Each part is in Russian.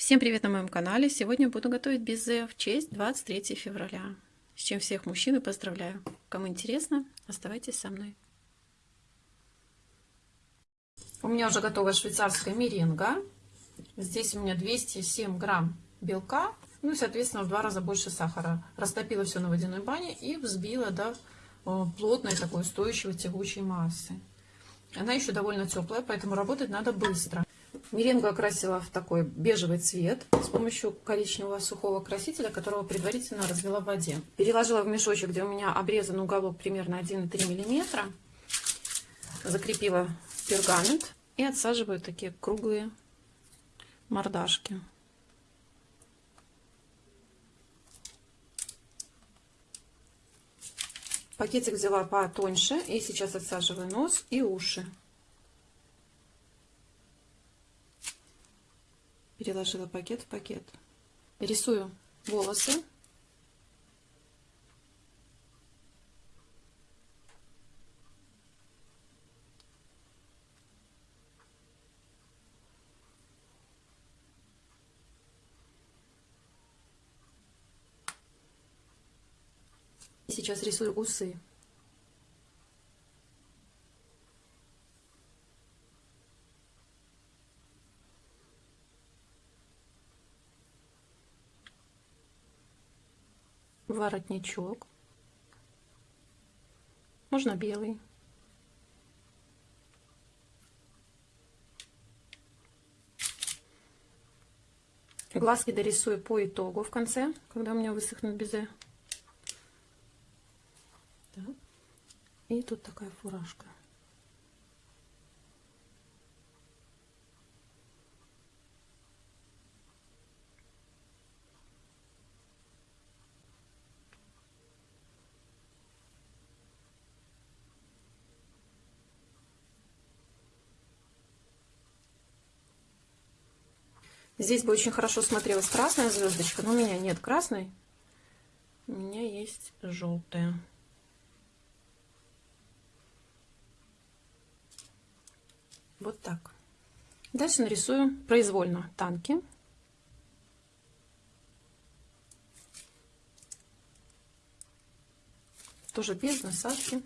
Всем привет на моем канале! Сегодня буду готовить безе в честь 23 февраля. С чем всех мужчин и поздравляю! Кому интересно, оставайтесь со мной. У меня уже готова швейцарская меренга. Здесь у меня 207 грамм белка, ну и, соответственно, в два раза больше сахара. Растопила все на водяной бане и взбила до плотной такой устойчивой тягучей массы. Она еще довольно теплая, поэтому работать надо быстро. Меренгу окрасила в такой бежевый цвет с помощью коричневого сухого красителя, которого предварительно развела в воде. Переложила в мешочек, где у меня обрезан уголок примерно 1,3 мм. Закрепила пергамент и отсаживаю такие круглые мордашки. Пакетик взяла потоньше и сейчас отсаживаю нос и уши. Переложила пакет в пакет. Рисую волосы. Сейчас рисую усы. Воротничок. Можно белый. Глазки дорисую по итогу в конце, когда у меня высохнут безе. И тут такая фуражка. Здесь бы очень хорошо смотрелась красная звездочка, но у меня нет красной. У меня есть желтая. Вот так. Дальше нарисую произвольно танки. Тоже без насадки.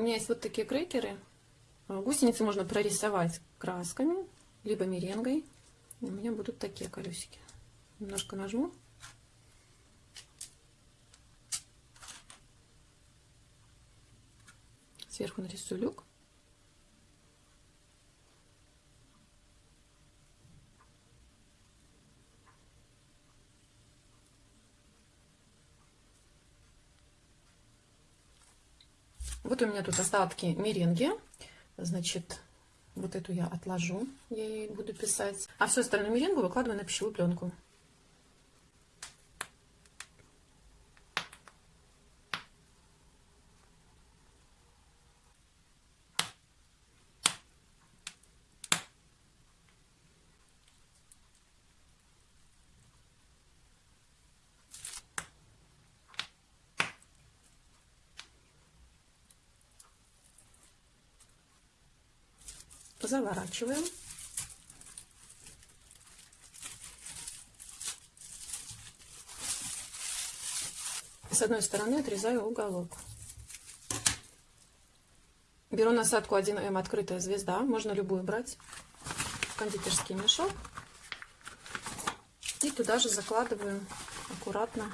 У меня есть вот такие крекеры. А, гусеницы можно прорисовать красками, либо меренгой. У меня будут такие колесики. Немножко нажму. Сверху нарисую люк. Вот у меня тут остатки меренги. Значит, вот эту я отложу, я ей буду писать. А всю остальную меренгу выкладываю на пищевую пленку. Заворачиваем. С одной стороны отрезаю уголок. Беру насадку 1М открытая звезда, можно любую брать, кондитерский мешок. И туда же закладываю аккуратно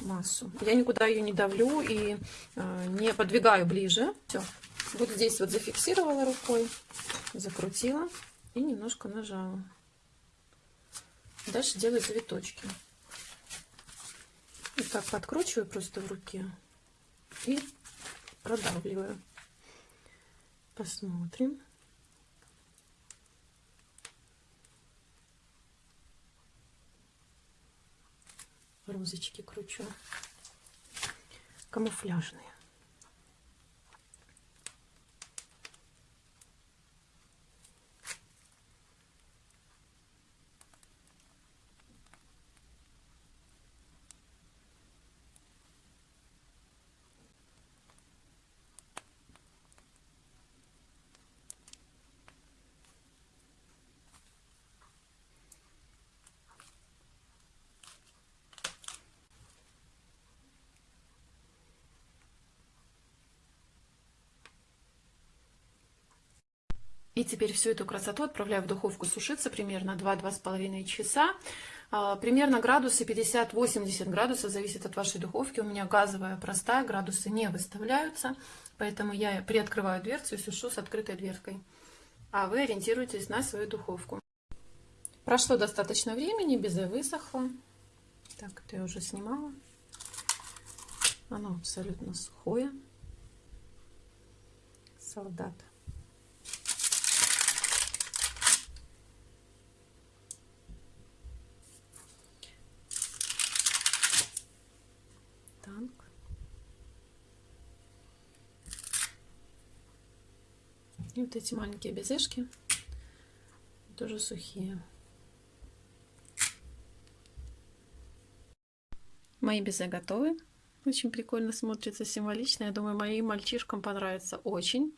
массу. Я никуда ее не давлю и э, не подвигаю ближе. Все, вот здесь вот зафиксировала рукой, закрутила и немножко нажала. Дальше делаю завиточки. И так подкручиваю просто в руке и продавливаю. Посмотрим. розочки кручу. Камуфляжные. И теперь всю эту красоту отправляю в духовку сушиться примерно 2-2,5 часа. А, примерно градусы 50-80 градусов, зависит от вашей духовки. У меня газовая простая, градусы не выставляются, поэтому я приоткрываю дверцу и сушу с открытой дверкой. А вы ориентируйтесь на свою духовку. Прошло достаточно времени, безе высохло. Так, это я уже снимала. Оно абсолютно сухое. Солдат. И вот эти маленькие безешки тоже сухие. Мои безе готовы. Очень прикольно смотрится, символично. Я думаю, моим мальчишкам понравится очень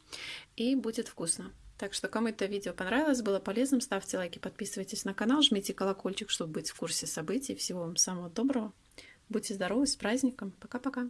и будет вкусно. Так что, кому это видео понравилось, было полезным, ставьте лайки, подписывайтесь на канал, жмите колокольчик, чтобы быть в курсе событий. Всего вам самого доброго. Будьте здоровы, с праздником. Пока-пока.